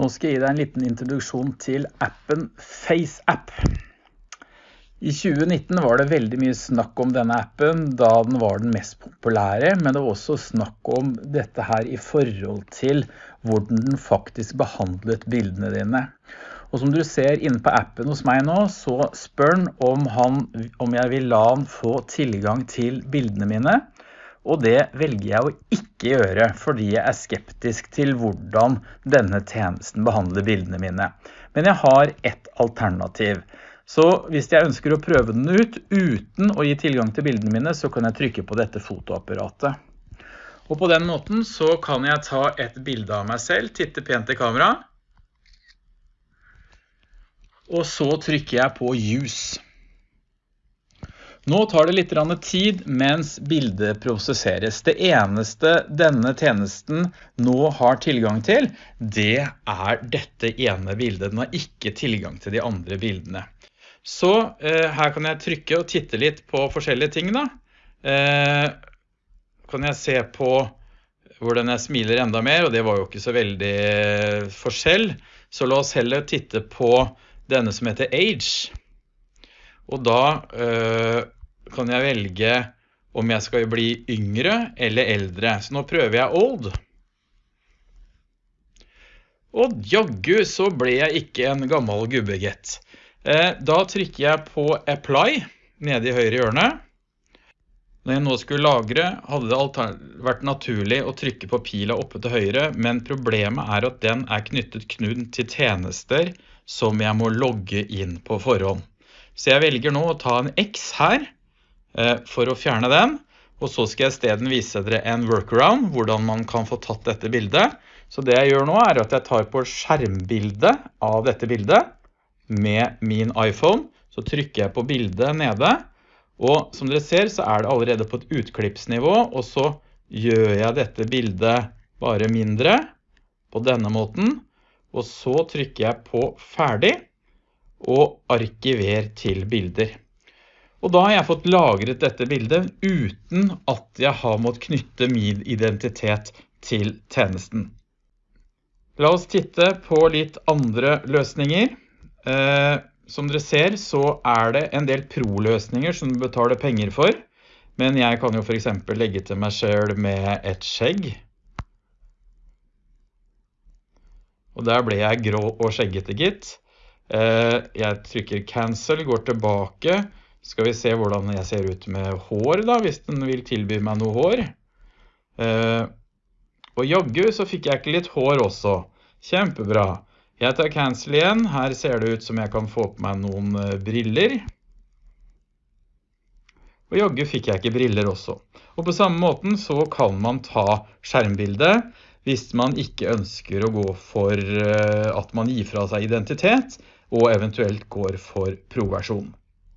Nå skal jeg gi deg en liten introduksjon til appen FaceApp. I 2019 var det veldig mye snakk om denne appen da den var den mest populære, men det var også snakk om dette her i forhold til hvordan den faktisk behandlet bildene dine. Og som du ser inne på appen hos meg nå, så spør den om, han, om jeg vil la han få tilgang til bildene mine. Og det velger jeg å ikke gjøre, fordi jeg er skeptisk til hvordan denne tjenesten behandler bildene mine. Men jeg har ett alternativ. Så hvis jeg ønsker å prøve den ut uten å gi tilgang til bildene mine, så kan jeg trykke på dette fotoapparatet. Og på den måten så kan jeg ta et bilde av meg selv, titte pent i kamera. Og så trykker jeg på Use. Nå tar det litt tid mens bildet prosesseres. Det eneste denne tjenesten nå har tilgang til, det er dette ene bildet. Den har ikke tilgang til de andre bildene. Så eh, her kan jeg trykke og titte litt på forskjellige ting da. Eh, kan jeg se på hvordan jeg smiler enda mer, og det var jo ikke så veldig forskjell. Så la oss heller titte på denne som heter Age. Og da øh, kan jeg velge om jeg skal bli yngre eller eldre. Så nå prøver jeg old. Og jaggu så ble jeg ikke en gammel gubbegett. Eh, da trykker jeg på apply nede i høyre hjørne. Når jeg nå skulle lagre, hadde det vært naturlig å trykke på pila oppe til høyre, men problemet er at den er knyttet knuden til tjenester som jeg må logge inn på forhånd. Så jeg velger nå å ta en X her for å fjerne den. Og så skal jeg i stedet vise dere en workaround, hvordan man kan få tatt dette bildet. Så det jeg gjør nå er at jeg tar på skjermbildet av dette bildet med min iPhone. Så trykker jeg på bildet nede, og som dere ser så er det allerede på et utklippsnivå, og så gjør jeg dette bildet bare mindre på denne måten. Og så trykker jeg på ferdig og arkiver til bilder. Og da har jeg fått lagret dette bildet uten at jeg har måttet knytte min identitet til tjenesten. La oss titte på litt andre løsninger. Eh, som dere ser så er det en del pro-løsninger som du betaler penger for. Men jeg kan jo for eksempel legge til meg selv med et skjegg. Og der ble jeg grå og skjeggete gitt. Eh, jeg trykker cancel, går tilbake. Skal vi se hvordan jeg ser ut med hår da, hvis den vil tilby meg noe hår. Eh, og jaggu så fikk jeg ikke litt hår også. Kjempebra. Jeg tar cancel igjen. Her ser det ut som jeg kan få på meg noen eh, briller. Og jaggu fikk jeg ikke briller også. Og på samme måten så kan man ta skjermbildet hvis man ikke ønsker å gå for at man gir fra seg identitet, og eventuelt går for pro-versjon.